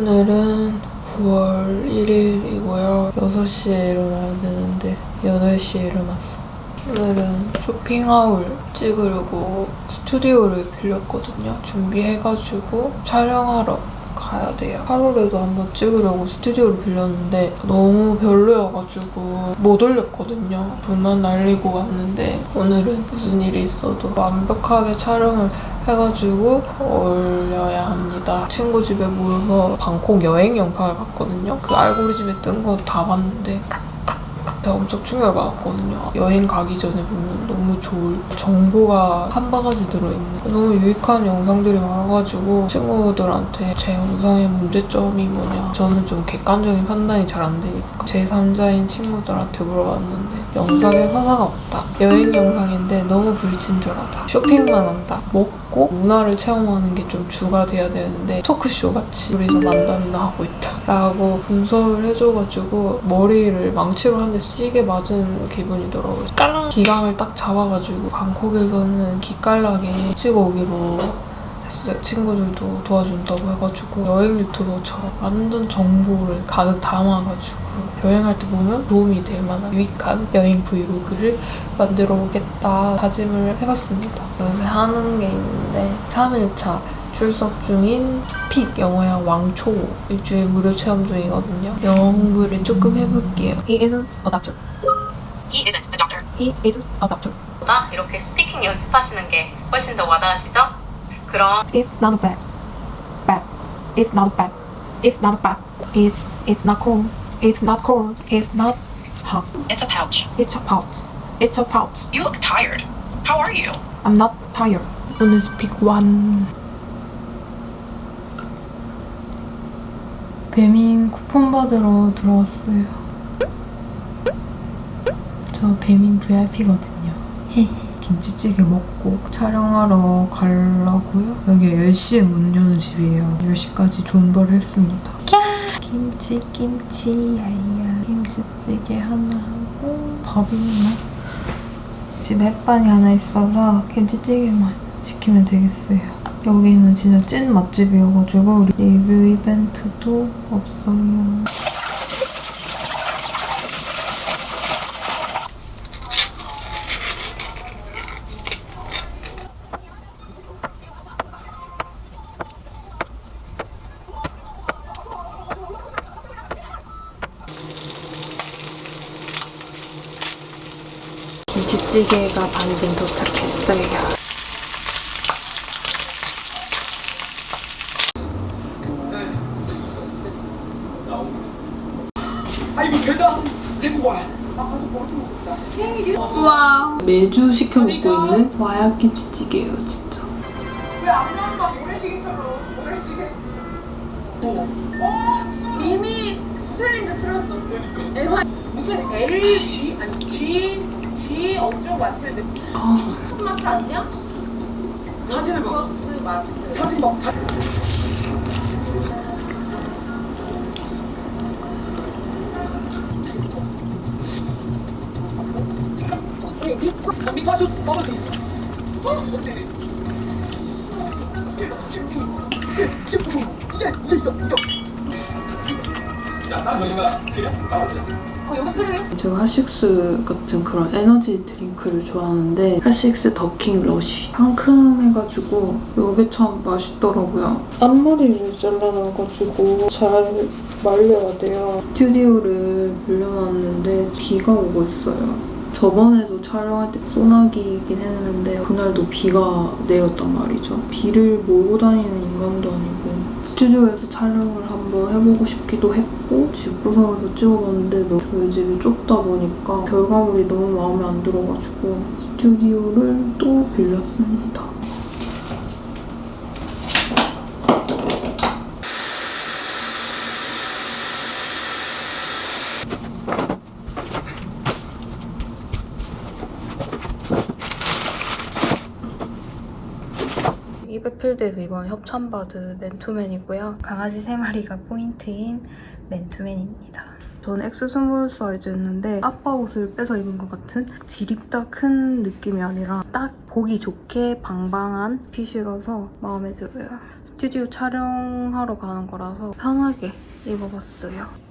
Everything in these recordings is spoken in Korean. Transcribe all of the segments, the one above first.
오늘은 9월 1일이고요. 6시에 일어나야 되는데 8시에 일어났어. 오늘은 쇼핑하울 찍으려고 스튜디오를 빌렸거든요. 준비해가지고 촬영하러 가야 돼요. 하루라도 한번 찍으려고 스튜디오를 빌렸는데 너무 별로여가지고 못 올렸거든요. 돈만 날리고 왔는데 오늘은 무슨 일이 있어도 완벽하게 촬영을 해가지고 올려야 합니다. 친구 집에 모여서 방콕 여행 영상을 봤거든요. 그 알고리즘에 뜬 거 다 봤는데 제가 엄청 충격을 받았거든요. 여행 가기 전에 보면 너무 좋을 정보가 한 바가지 들어있는 너무 유익한 영상들이 많아가지고 친구들한테 제 영상의 문제점이 뭐냐 저는 좀 객관적인 판단이 잘 안 되니까 제3자인 친구들한테 물어봤는데 영상에 서사가 없다. 여행 영상인데 너무 불친절하다. 쇼핑만 한다. 먹고 문화를 체험하는 게 좀 주가 돼야 되는데 토크쇼 같이 우리가 만담이나 하고 있다. 라고 분석을 해줘가지고 머리를 망치로 한 대 세게 맞은 기분이더라고요. 깔랑 기강을 딱 잡아가지고 방콕에서는 기깔나게 찍어오기로 했어요. 친구들도 도와준다고 해가지고 여행 유튜버처럼 완전 정보를 가득 담아가지고 여행할 때 보면 도움이 될 만한 유익한 여행 브이로그를 만들어 보겠다 다짐을 해봤습니다. 요새 하는 게 있는데 3일차 출석 중인 스픽 영어야 왕초 일주일 무료 체험 중이거든요. 영어 공부를 조금 해볼게요. He isn't a doctor. He isn't a doctor. He isn't a doctor. 보다 이렇게 스피킹 연습하시는 게 훨씬 더 와닿으시죠? 그럼 It's not bad. Bad. It's not bad. It's not bad. It it's not cold. It's not cold. It's not hot. It's a pouch. It's a pouch. It's a pouch. You look tired. How are you? I'm not tired. 오늘 스픽 배민 쿠폰 받으러 들어왔어요. 저 배민 VIP거든요. 김치찌개 먹고 촬영하러 가려고요. 여기 10시에 문 여는 집이에요. 10시까지 존버를 했습니다. 김치 김치 야야 김치찌개 하나 하고 밥 있나? 집에 햇반이 하나 있어서 김치찌개만 시키면 되겠어요. 여기는 진짜 찐 맛집이어가지고 리뷰 이벤트도 없어요. 김치찌개가 반빈 도착했어요. 매주 시켜 먹고 있는 와약 김치찌개예요, 진짜. 왜 안 나온다? 모래시계처럼 모래시계. 뭐? 어, 이미 스펠링도 틀렸어. 그러니까. 무슨 LG 아니 G G 어쩌고 마트인데 아, 스마트 아니야? 사진을 봐. 마트. 사진 봐. 나와보자. 제가 핫식스 같은 그런 에너지 드링크를 좋아하는데 핫식스 더킹 러쉬 상큼해가지고 이게 참 맛있더라고요. 앞머리를 잘라놔가지고 잘 말려야 돼요. 스튜디오를 빌려놨는데 비가 오고 있어요. 저번에도 촬영할 때 소나기이긴 했는데 그날도 비가 내렸단 말이죠. 비를 몰고 다니는 인간도 아니고 스튜디오에서 촬영을 한번 해보고 싶기도 했고 집구석에서 찍어봤는데 저희 집이 좁다 보니까 결과물이 너무 마음에 안 들어가지고 스튜디오를 또 빌렸습니다. 이번 협찬받은 맨투맨이고요. 강아지 3마리가 포인트인 맨투맨입니다. 저는 X small 사이즈였는데 아빠 옷을 빼서 입은 것 같은 드립다 큰 느낌이 아니라 딱 보기 좋게 방방한 fit이라서 마음에 들어요. 스튜디오 촬영하러 가는 거라서 편하게 입어봤어요.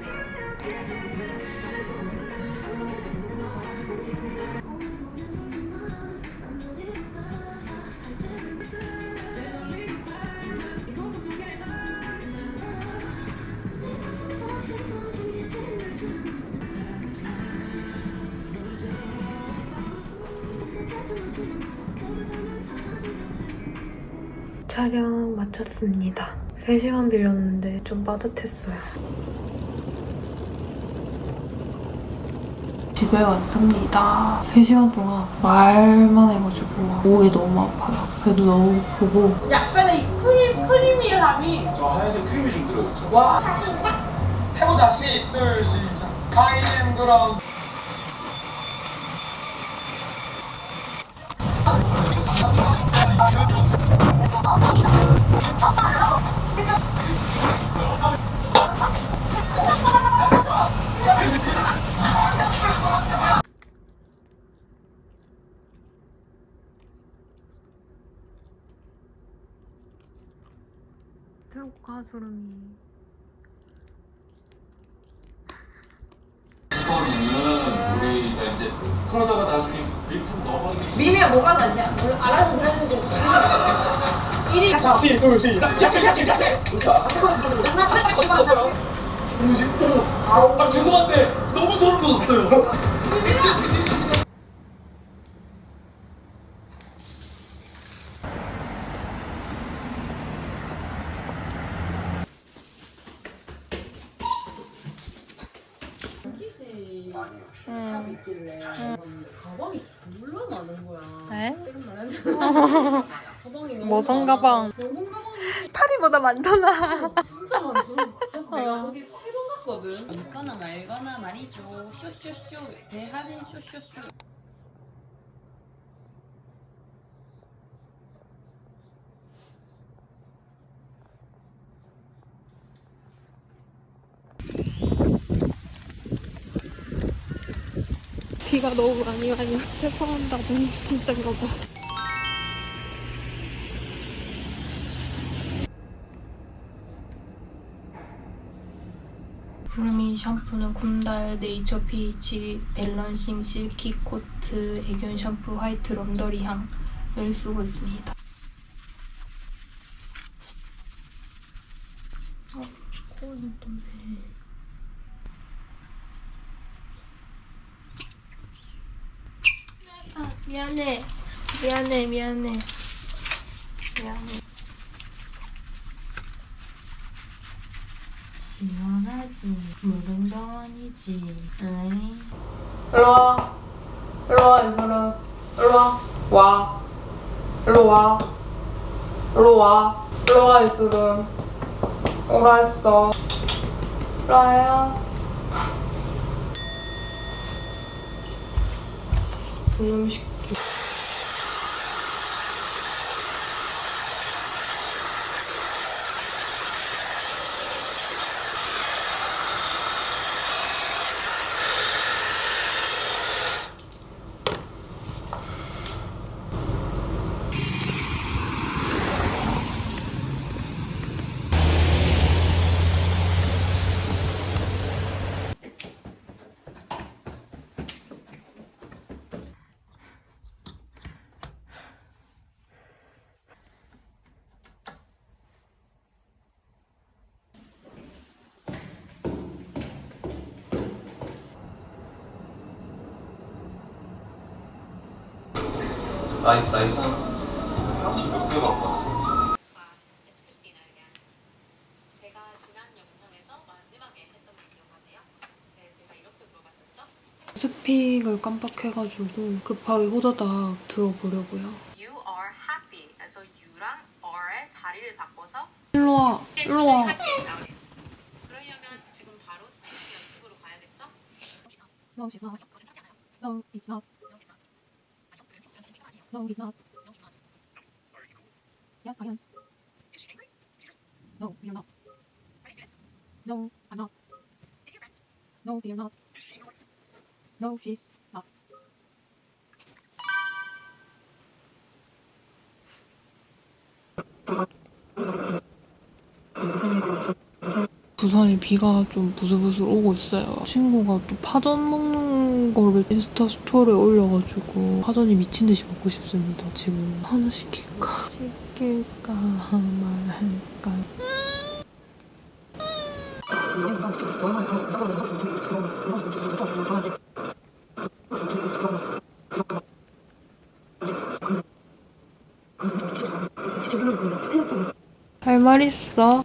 촬영 마쳤습니다. 3시간 빌렸는데 좀 빠듯했어요. 집에 왔습니다. 3시간 동안 말만 해가지고 목이 너무 아파요. 배도 너무 고프고 약간의 이 크림, 크리미함이 저 하얀색 크림이 좀 들어있죠. 와 해보자 시둘 시작 가이엠 그럼 이거는 우리가 이제 그러다가 나중에 리프 넣어봤는데 미미야 뭐가 낫냐? 알아서 들어주세요 1위 자 시 둘 시작 자식 자식 자식 아 죄송한데 너무 소름 돋았어요. 많아. 가방. 병원 가방이 파리보다 많잖아. 진짜 많죠. 그래서 내가 거기 세번 갔거든. 있거나 말거나 말이죠. 쇼쇼쇼 대할인 쇼쇼쇼. 비가 너무 많이 와요. 세수한다 눈 진짜 이거 봐. 구름이 샴푸는 곰달 네이처 PH balancing silky coat 애견 샴푸 white laundry 향을 쓰고 있습니다. 어, 코는 또 왜? 아. 미안해, 미안해. 미안해. 시원하지. 무릉도 아니지. 에이. 일로와. 일로와, 이소라. 일로와. 와. 일로와. 일로와. 일로와, 이소라. 오라 했어. 일로와요. 이놈 새끼. nice nice 지금 몇개 맞다 스픽을 깜빡해가지고 급하게 호다닥 들어보려고요. You are happy. 그래서 you랑 are의 자리를 바꿔서 일로 와, 일로 와. 그러려면 지금 바로 speaking 연습으로 가야겠죠? No, she's not. No, it's not. No, he's not. Yes, I am. No, you're not. No, I'm not. No, you're not. No, she's not. 부산에 비가 좀 부슬부슬 오고 있어요. 친구가 또 파전 먹는 거를 인스타 스토리에 올려가지고 파전이 미친 듯이 먹고 싶습니다. 지금 하나 시킬까? 시킬까 말할까? 할 말 있어?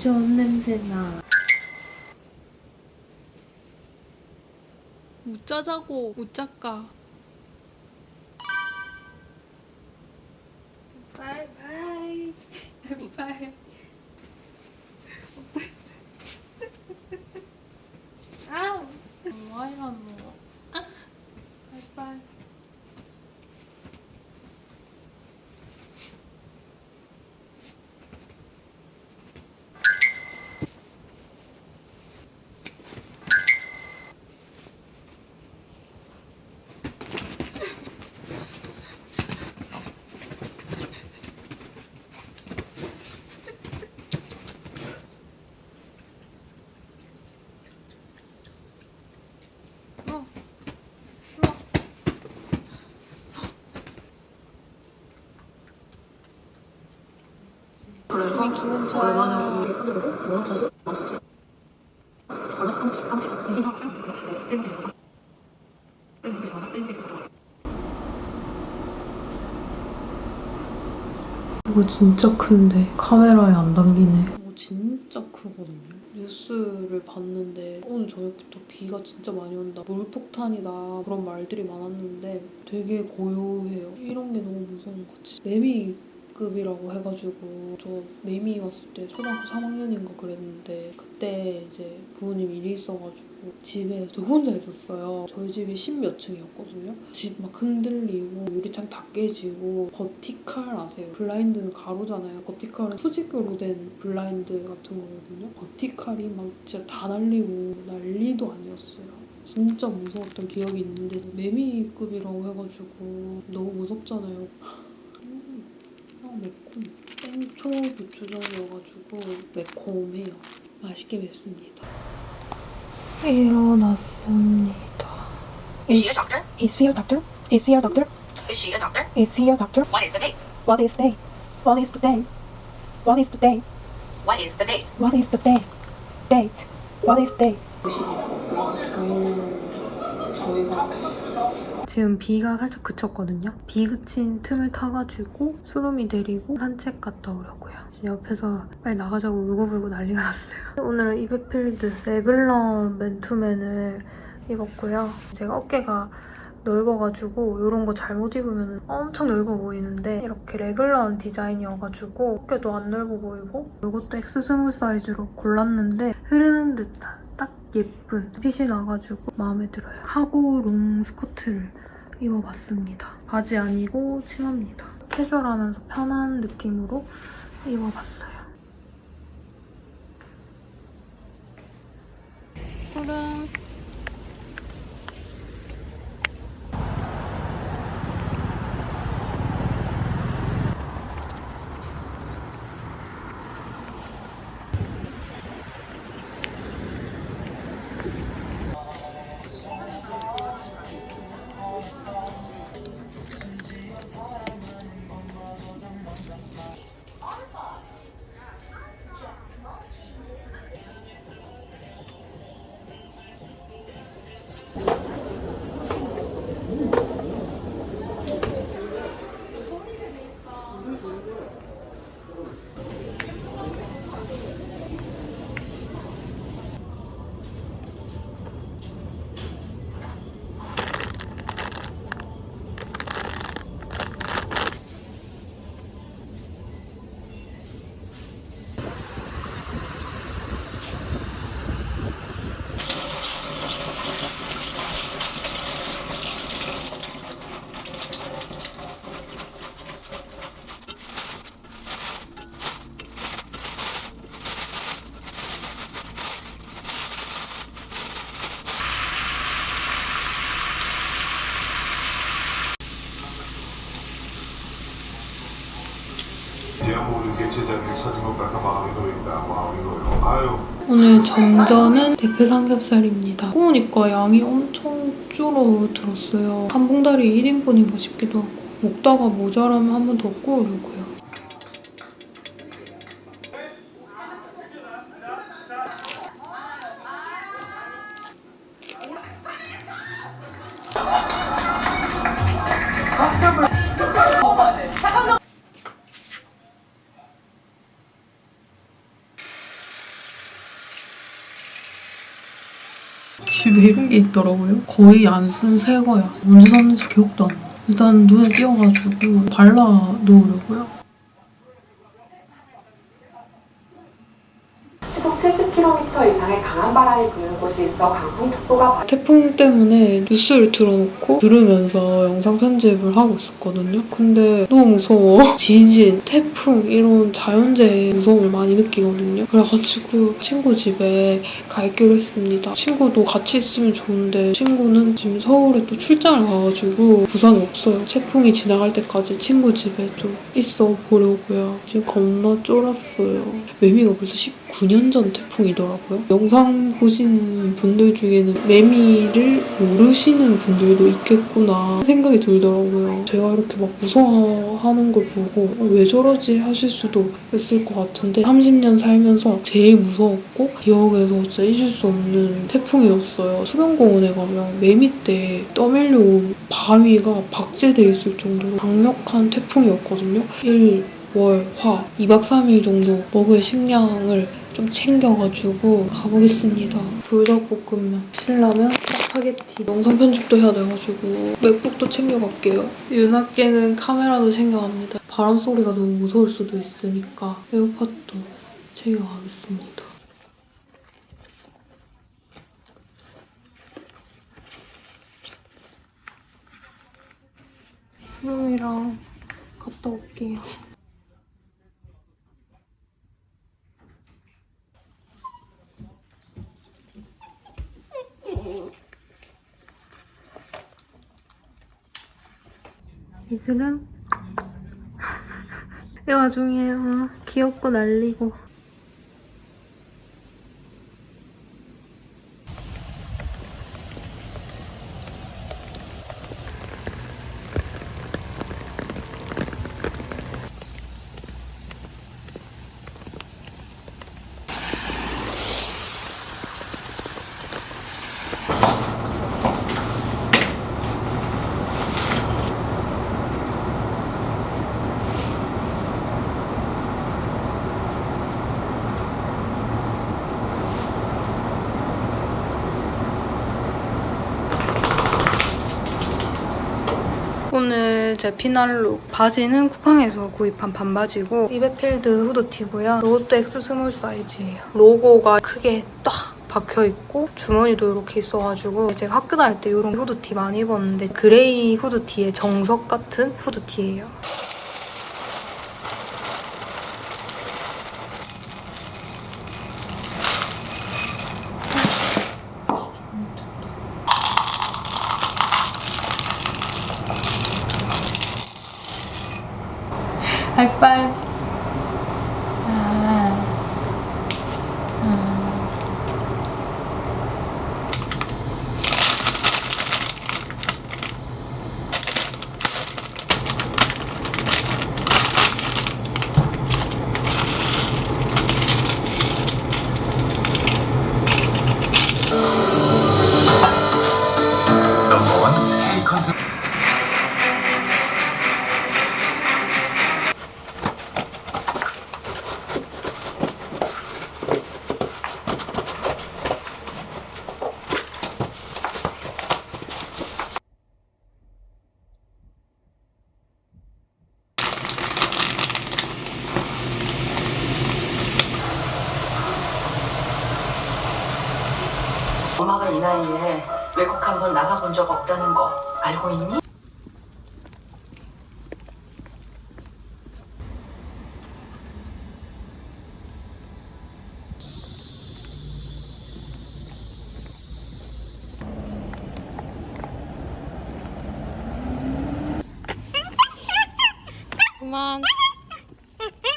좋은 냄새 나. 웃자자고 웃자까. 바이바이. 바이바이. 아우. 와이만 먹어. 아. 바이바이. 왜 기분 좋아? 이거 진짜 큰데 카메라에 안 담기네. 이거 진짜 크거든요. 뉴스를 봤는데 오늘 저녁부터 비가 진짜 많이 온다. 물폭탄이다 그런 말들이 많았는데 되게 고요해요. 이런 게 너무 무서운 거지. 매미 급이라고 해가지고 저 매미 왔을 때 초등학교 3학년인가 그랬는데 그때 이제 부모님 일이 있어가지고 집에 저 혼자 있었어요. 저희 집이 십몇 층이었거든요. 집 막 흔들리고 유리창 다 깨지고 버티칼 아세요? 블라인드는 가로잖아요. 버티칼은 수직으로 된 블라인드 같은 거거든요. 버티칼이 막 진짜 다 날리고 난리도 아니었어요. 진짜 무서웠던 기억이 있는데 매미급이라고 해가지고 너무 무섭잖아요. 음, 아, 매콤. 땡초 고추장이어가지고 매콤해요. 맛있게 맵습니다. 일어났습니다. Is she a doctor? Is he a doctor? Is he a doctor? Is she a doctor? Is he a doctor? What is the date? What is day? What is the day? What is the day? What is the date? What is the day? Date. What is day? 지금 비가 살짝 그쳤거든요. 비 그친 틈을 타가지고 구름이 데리고 산책 갔다 오려고요. 지금 옆에서 빨리 나가자고 울고불고 난리가 났어요. 오늘은 리베필드 래글런 맨투맨을 입었고요. 제가 어깨가 넓어가지고 이런 거 잘못 입으면 엄청 넓어 보이는데 이렇게 래글런 디자인이어가지고 어깨도 안 넓어 보이고 이것도 X small 사이즈로 골랐는데 흐르는 듯한 딱 예쁜 핏이 나가지고 마음에 들어요. 카고 롱 스커트를 입어봤습니다. 바지 아니고 치마입니다. 캐주얼하면서 편한 느낌으로 입어봤어요. 푸른 전전은 대패 삼겹살입니다. 구우니까 양이 엄청 줄어들었어요. 한 봉다리 1인분인가 싶기도 하고 먹다가 모자라면 한 번 더 구우려고요. 게 있더라고요. 거의 안 쓴 새 거야. 언제 샀는지 기억도 안 나. 일단 눈에 띄어가지고 발라 놓으려고요. 시속 70km 바람이 부는 곳이 있어 강풍 특보가 태풍 때문에 뉴스를 틀어놓고 들으면서 영상 편집을 하고 있었거든요. 근데 너무 무서워. 지진, 태풍 이런 자연재해 무서움을 많이 느끼거든요. 그래가지고 친구 집에 가기로 했습니다. 친구도 같이 있으면 좋은데 친구는 지금 서울에 또 출장을 가가지고 부산에 없어요. 태풍이 지나갈 때까지 친구 집에 좀 있어 보려고요. 지금 겁나 쫄았어요. 매미가 벌써 19년 전 태풍이더라고요. 영상 보시는 분들 중에는 매미를 모르시는 분들도 있겠구나 생각이 들더라고요. 제가 이렇게 막 무서워하는 걸 보고 어, 왜 저러지 하실 수도 있을 것 같은데 30년 살면서 제일 무서웠고 기억에서 진짜 잊을 수 없는 태풍이었어요. 수변공원에 가면 매미 때 떠밀려온 바위가 박제돼 있을 정도로 강력한 태풍이었거든요. 1, 월, 화 2박 3일 정도 먹을 식량을 좀 챙겨가지고 가보겠습니다. 불닭볶음면, 신라면, 짜파게티, 영상 편집도 해야 돼가지고 맥북도 챙겨갈게요. 윤학계는 카메라도 챙겨갑니다. 바람 소리가 너무 무서울 수도 있으니까 에어팟도 챙겨가겠습니다. 수영이랑 갔다 올게요. 이슬은? 이 와중에 어, 귀엽고 날리고 제 피날룩 바지는 쿠팡에서 구입한 반바지고 리베필드 후드티고요. 이것도 X small 사이즈예요. 로고가 크게 딱 박혀있고 주머니도 이렇게 있어가지고 제가 학교 다닐 때 이런 후드티 많이 입었는데 gray 후드티의 정석 같은 후드티예요. 하이파이브 아. 음. 넘버원 K 컨텐츠 엄마가 이 나이에 외국 한 번 나가본 적 없다는 거 알고 있니? 이건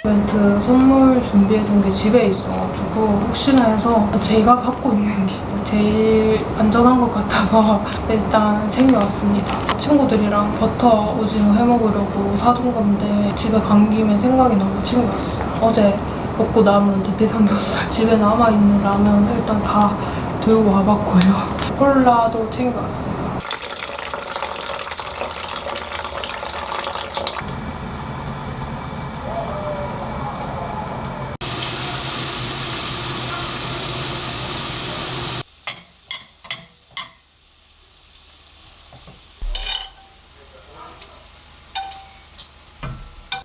이벤트 선물 준비해둔 게 집에 있어가지고 혹시나 해서 제가 갖고 있는 게 제일 안전한 것 같아서 일단 챙겨왔습니다. 친구들이랑 버터 오징어 해먹으려고 사둔 건데 집에 간 김에 생각이 나서 챙겨왔어요. 어제 먹고 남은 대피 삼겹살 집에 남아있는 라면 일단 다 들고 와봤고요. 콜라도 챙겨왔어요.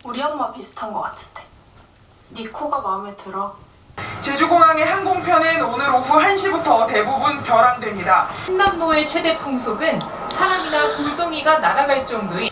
우리 엄마 비슷한 것 같은데. 네 코가 마음에 들어. 항공편은 오늘 오후 1시부터 대부분 결항됩니다. 횡단로의 최대 풍속은 사람이나 골동이가 날아갈 정도의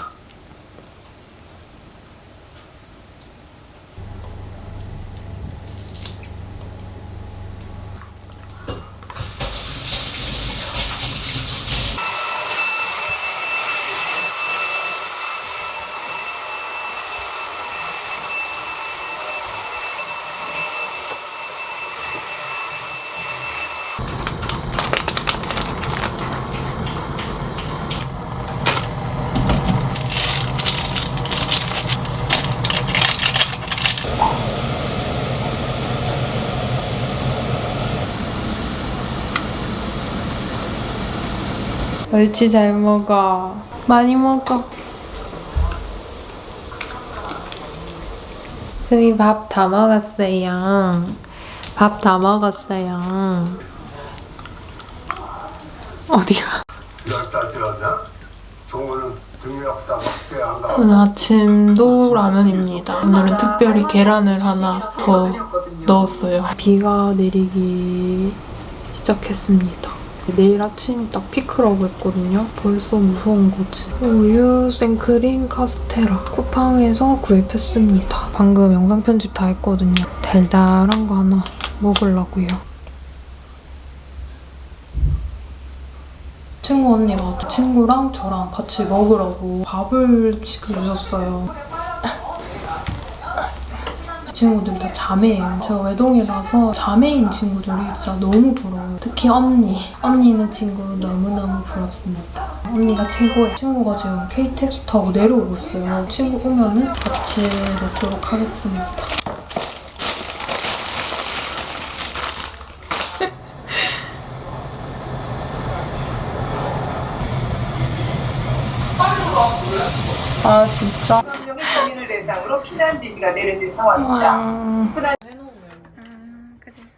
멸치 잘 먹어. 많이 먹어. 수미 밥 다 먹었어요. 밥 다 먹었어요. 어디가? 오늘 아침도 라면입니다. 오늘은 특별히 계란을 하나 더 넣었어요. 비가 내리기 시작했습니다. 내일 아침이 딱 피크라고 했거든요. 벌써 무서운 거지. 우유 생크림 카스테라 쿠팡에서 구입했습니다. 방금 영상 편집 다 했거든요. 달달한 거 하나 먹으려고요. 친구 언니가 친구랑 저랑 같이 먹으라고 밥을 시켜주셨어요. 친구들 다 자매예요. 제가 외동이라서 자매인 친구들이 진짜 너무 부러워요. 특히 언니. 언니는 친구 너무너무 부럽습니다. 언니가 최고예요. 친구가 지금 KTX 타고 내려오고 있어요. 친구 오면은 같이 먹도록 하겠습니다. 아 진짜? 대상으로 피난 지시가 내려진 상황입니다. 음, 그래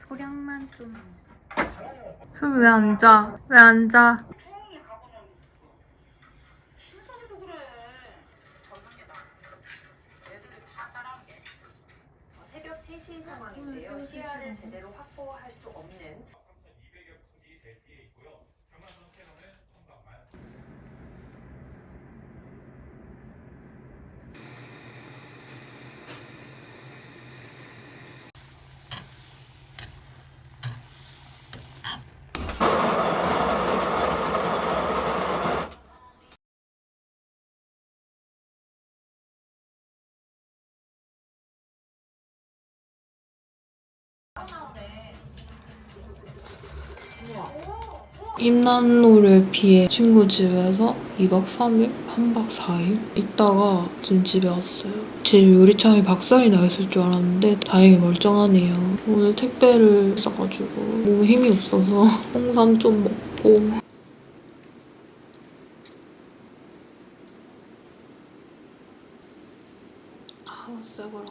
소량만 좀. 왜 앉아? 왜 앉아? 새벽 3시 상황인데요. 시야를 제대로 확보할 수 없는 임난로를 피해 친구 집에서 2박 3일? 3박 4일? 있다가 지금 집에 왔어요. 집 유리창에 박살이 나 있을 줄 알았는데 다행히 멀쩡하네요. 오늘 택배를 써가지고 몸에 힘이 없어서 홍삼 좀 먹고 아우 쎄거라.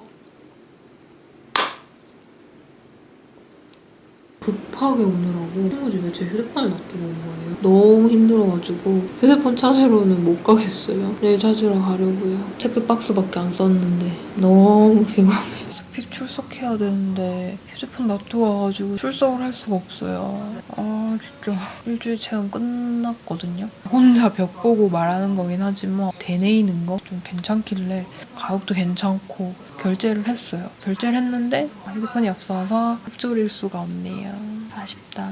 급하게 오느라고 친구 집에 제 휴대폰을 놔두고 온 거예요. 너무 힘들어가지고 휴대폰 찾으러는 못 가겠어요. 내일 찾으러 가려고요. 택배 박스밖에 안 썼는데 너무 피곤해. 스픽 출석해야 되는데 휴대폰 놔두고 와가지고 출석을 할 수가 없어요. 아 진짜 일주일 체험 끝났거든요. 혼자 벽 보고 말하는 거긴 하지만 되뇌이는 거 좀 괜찮길래 가격도 괜찮고 결제를 했어요. 결제를 했는데 휴대폰이 없어서 흡조릴 수가 없네요. 아쉽다.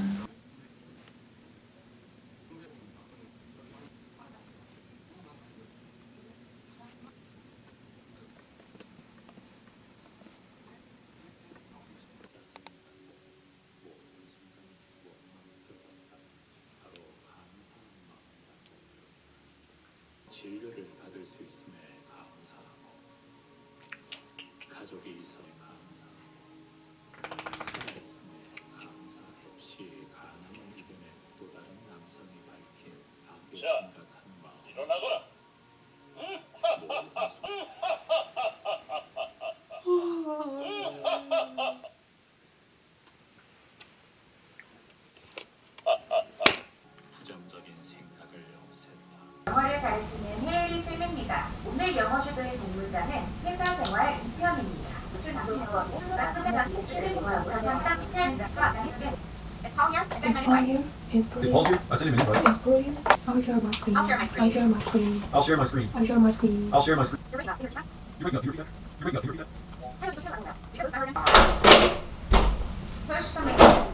진료를 받을 수 있음에 감사하고 가족이 있어야 Paul here. It's Paul. I sent him an invite. It's Paul here. I'll share my screen. I'll share my screen. I'll share my screen. I'll share my screen. I'll share my screen. You're breaking up. You're breaking up. You breaking up? You repeat that? You breaking up? You repeat that? Push the microphone.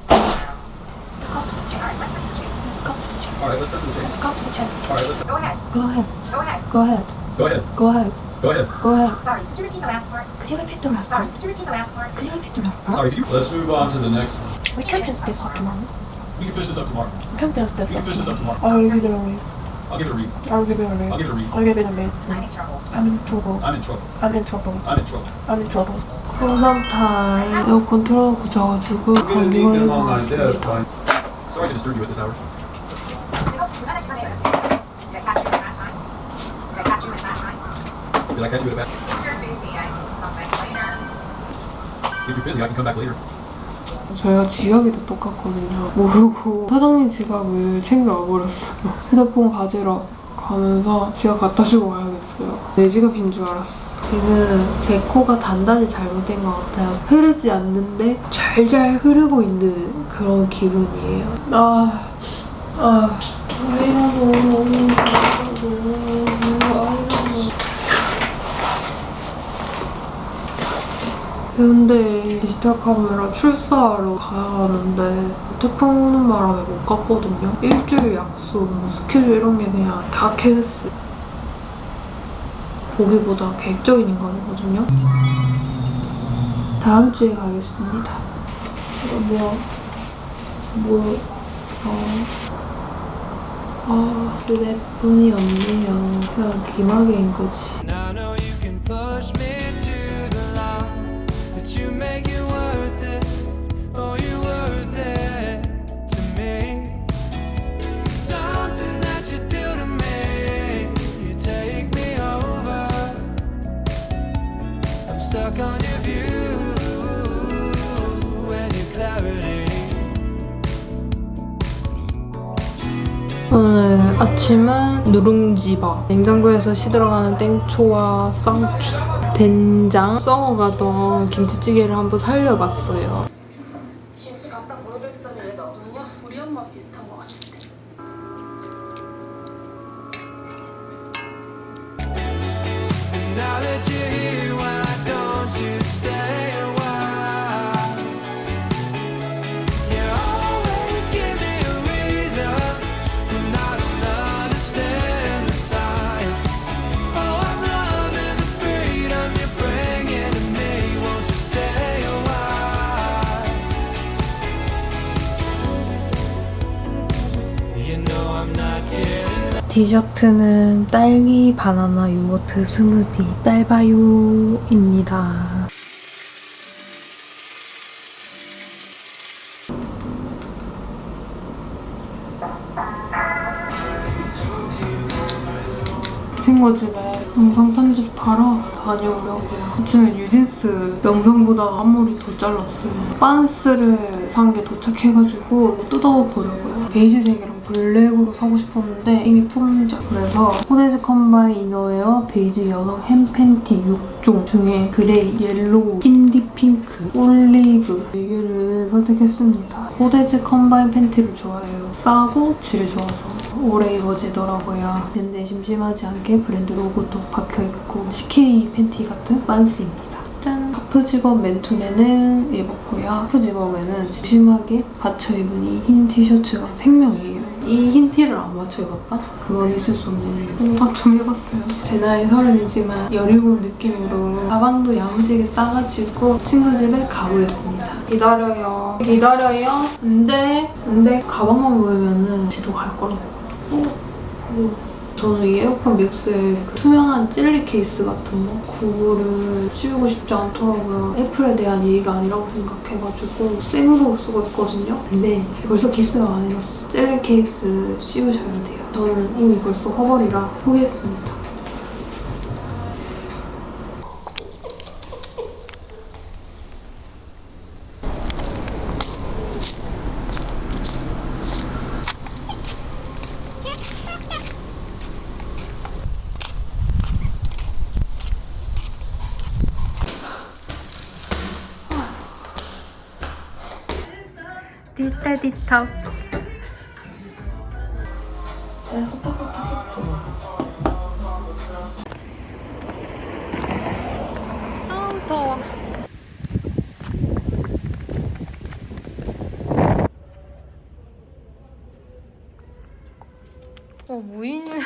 Let's go to the chase. All right, let's cut to the chase. Let's go to the chase. All right, let's Go ahead. Go ahead. Go ahead. Go ahead. go ahead. Go ahead. Go ahead. Go ahead. Sorry, could you repeat the last part? Could you repeat the last Sorry, could you repeat the last part? Could you repeat the last part? Sorry, could you? Let's move on to the next one. We can finish this up tomorrow. We can finish this up tomorrow. We can finish this We can up finish this up tomorrow. tomorrow. I'll give it a read. I'll give it a read. I'll give it a read. I'll give it a read. I'll give it a read. I'm in trouble. I'm in trouble. I'm in trouble. I'm in trouble. I'm in trouble. I'm in trouble. 항상 타임 에어컨 틀어놓고 자가지고 We're gonna 감기 leave them 걸린 on 것 my desk. 같습니다. but Sorry to disturb you at this hour. Did I catch you at that time? Did I catch you at that time? Did I catch you at a bad? If you're busy, I can come back later. If you're busy, I can come back later. 저희가 지갑이 다 똑같거든요. 모르고 사장님 지갑을 챙겨와버렸어요. 휴대폰 가지러 가면서 지갑 갖다 주고 와야겠어요. 내 지갑인 줄 알았어. 지금 제 코가 단단히 잘못된 것 같아요. 흐르지 않는데 잘잘 흐르고 있는 그런 기분이에요. 아, 아, 왜 이러노, 왜 이러노. 근데 디지털 카메라 출사하러 가야 하는데 태풍 오는 바람에 못 갔거든요. 일주일 약속, 뭐 스케줄 이런 게 그냥 다 캔슬. 보기보다 계획적인 인간이거든요. 다음 주에 가겠습니다. 이거 뭐, 뭐, 어, 아, 그대뿐이 없네요. 그냥 기막인 거지. Stuck on your view and your clarity. 오늘 아침은 누룽지밥 냉장고에서 시들어가는 땡초와 쌍추 된장 썩어가던 김치찌개를 한번 살려봤어요 디저트는 딸기 바나나 요거트 스무디 딸바요입니다 친구 집에 영상 편집하러 다녀오려고요. 아침에 뉴진스 영상 보다 앞머리 더 잘랐어요. 빤스를 산 게 도착해가지고 뜯어보려고요. 베이지색이랑 black으로 사고 싶었는데 이미 품절. 그래서 코데즈 컴바인 innerwear 베이지 여성 hem 팬티 6종 중에 gray, yellow, indie pink, 올리브 4개를 선택했습니다. 코데즈 컴바인 팬티를 좋아해요. 싸고 질 좋아서 오래 입어지더라고요. 근데 심심하지 않게 브랜드 로고도 박혀있고 CK 팬티 같은 빤스입니다. 짠! half zip-up 맨투맨은 입었고요. half zip-up에는 심심하게 받쳐 입은 이 흰 티셔츠가 생명이에요. 이 흰 티를 안 맞춰 입었다? 그건 있을 수 없는 일. 생각 좀 해봤어요. 제 나이 서른이지만 여리고 느낌으로 가방도 야무지게 싸가지고 친구 집에 가보겠습니다. 기다려요. 기다려요. 안 돼. 가방만 보이면은 지도 갈 거라고. 오, 오. 저는 이 에어팟 맥스의 그 투명한 젤리 케이스 같은 거 그거를 씌우고 싶지 않더라고요. 애플에 대한 예의가 아니라고 생각해가지고 생으로 쓰고 있거든요. 근데 벌써 기스가 많이 났어. 젤리 케이스 씌우셔야 돼요. 저는 이미 벌써 허벌이라 포기했습니다. 디톡스 아우 더워. 어 무인인데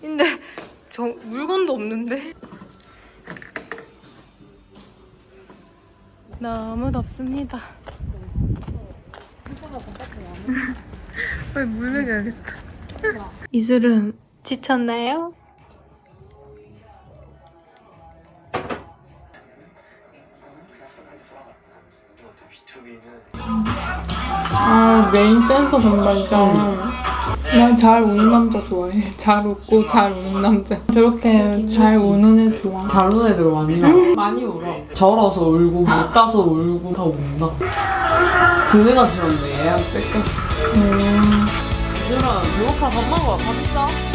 저 물건도 없는데? 너무 덥습니다 빨리 물 먹여야겠다. 이슬은 지쳤나요? 아 메인 댄서 정말이다. 난잘 우는 남자 좋아해. 잘 웃고 잘 우는 남자. 저렇게 잘 우는 애 좋아. 잘 우는 애들 많이 나. 많이 울어. 절어서 울고 못 가서 울고 다 운다. 군대가 싫었네. 음. 얘들아, 유혹하 밥 먹어. 밥 있어?